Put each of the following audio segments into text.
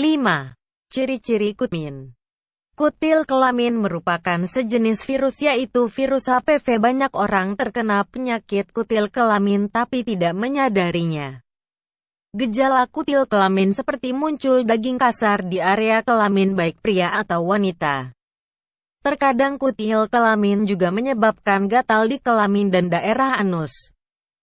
5. Ciri-ciri kutmin Kutil kelamin merupakan sejenis virus yaitu virus HPV banyak orang terkena penyakit kutil kelamin tapi tidak menyadarinya. Gejala kutil kelamin seperti muncul daging kasar di area kelamin baik pria atau wanita. Terkadang kutil kelamin juga menyebabkan gatal di kelamin dan daerah anus.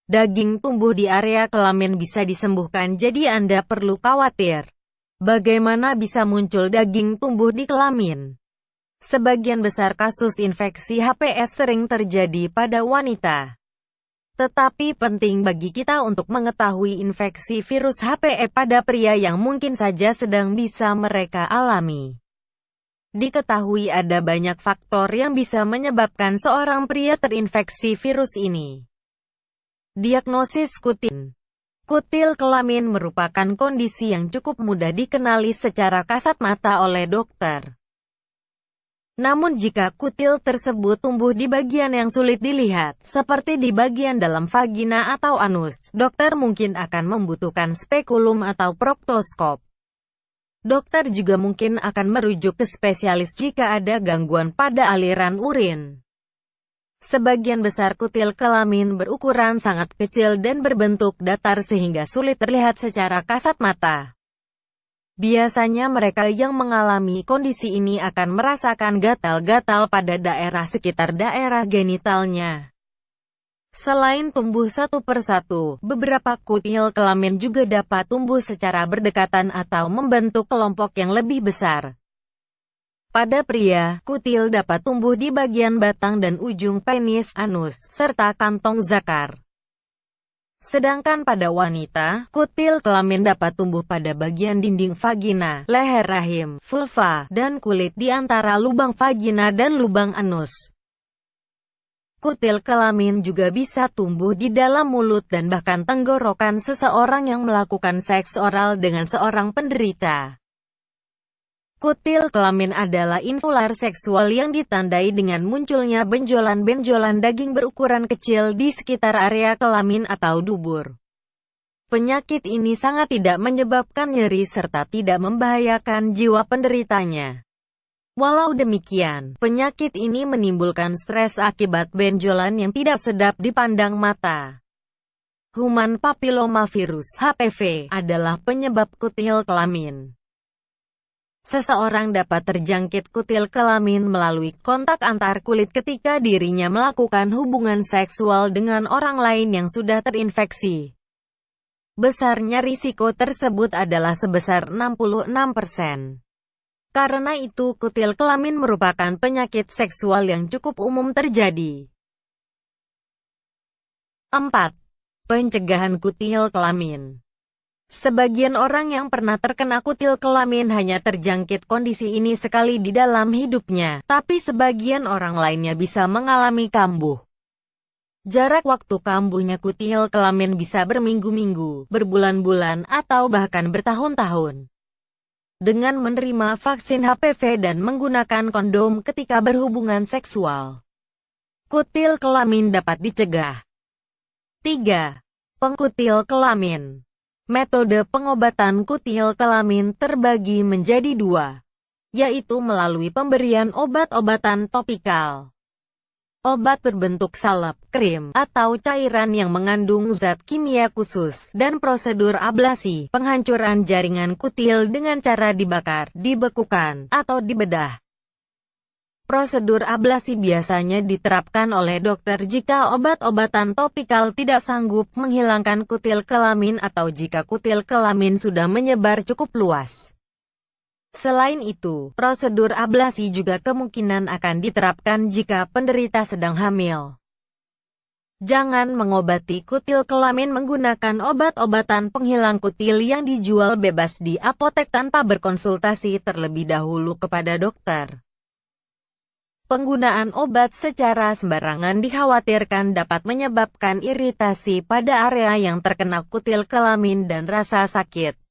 Daging tumbuh di area kelamin bisa disembuhkan jadi Anda perlu khawatir. Bagaimana bisa muncul daging tumbuh di kelamin? Sebagian besar kasus infeksi HPS sering terjadi pada wanita. Tetapi penting bagi kita untuk mengetahui infeksi virus HPE pada pria yang mungkin saja sedang bisa mereka alami. Diketahui ada banyak faktor yang bisa menyebabkan seorang pria terinfeksi virus ini. Diagnosis kutin Kutil kelamin merupakan kondisi yang cukup mudah dikenali secara kasat mata oleh dokter. Namun jika kutil tersebut tumbuh di bagian yang sulit dilihat, seperti di bagian dalam vagina atau anus, dokter mungkin akan membutuhkan spekulum atau proktoskop. Dokter juga mungkin akan merujuk ke spesialis jika ada gangguan pada aliran urin. Sebagian besar kutil kelamin berukuran sangat kecil dan berbentuk datar sehingga sulit terlihat secara kasat mata. Biasanya mereka yang mengalami kondisi ini akan merasakan gatal-gatal pada daerah sekitar daerah genitalnya. Selain tumbuh satu persatu, beberapa kutil kelamin juga dapat tumbuh secara berdekatan atau membentuk kelompok yang lebih besar. Pada pria, kutil dapat tumbuh di bagian batang dan ujung penis, anus, serta kantong zakar. Sedangkan pada wanita, kutil kelamin dapat tumbuh pada bagian dinding vagina, leher rahim, vulva, dan kulit di antara lubang vagina dan lubang anus. Kutil kelamin juga bisa tumbuh di dalam mulut dan bahkan tenggorokan seseorang yang melakukan seks oral dengan seorang penderita. Kutil kelamin adalah infular seksual yang ditandai dengan munculnya benjolan-benjolan daging berukuran kecil di sekitar area kelamin atau dubur. Penyakit ini sangat tidak menyebabkan nyeri serta tidak membahayakan jiwa penderitanya. Walau demikian, penyakit ini menimbulkan stres akibat benjolan yang tidak sedap dipandang mata. Human papillomavirus HPV adalah penyebab kutil kelamin. Seseorang dapat terjangkit kutil kelamin melalui kontak antar kulit ketika dirinya melakukan hubungan seksual dengan orang lain yang sudah terinfeksi. Besarnya risiko tersebut adalah sebesar 66%. Karena itu kutil kelamin merupakan penyakit seksual yang cukup umum terjadi. 4. Pencegahan kutil kelamin Sebagian orang yang pernah terkena kutil kelamin hanya terjangkit kondisi ini sekali di dalam hidupnya, tapi sebagian orang lainnya bisa mengalami kambuh. Jarak waktu kambuhnya kutil kelamin bisa berminggu-minggu, berbulan-bulan, atau bahkan bertahun-tahun. Dengan menerima vaksin HPV dan menggunakan kondom ketika berhubungan seksual, kutil kelamin dapat dicegah. 3. Pengkutil kelamin Metode pengobatan kutil kelamin terbagi menjadi dua, yaitu melalui pemberian obat-obatan topikal. Obat berbentuk salep, krim, atau cairan yang mengandung zat kimia khusus, dan prosedur ablasi, penghancuran jaringan kutil dengan cara dibakar, dibekukan, atau dibedah. Prosedur ablasi biasanya diterapkan oleh dokter jika obat-obatan topikal tidak sanggup menghilangkan kutil kelamin atau jika kutil kelamin sudah menyebar cukup luas. Selain itu, prosedur ablasi juga kemungkinan akan diterapkan jika penderita sedang hamil. Jangan mengobati kutil kelamin menggunakan obat-obatan penghilang kutil yang dijual bebas di apotek tanpa berkonsultasi terlebih dahulu kepada dokter. Penggunaan obat secara sembarangan dikhawatirkan dapat menyebabkan iritasi pada area yang terkena kutil kelamin dan rasa sakit.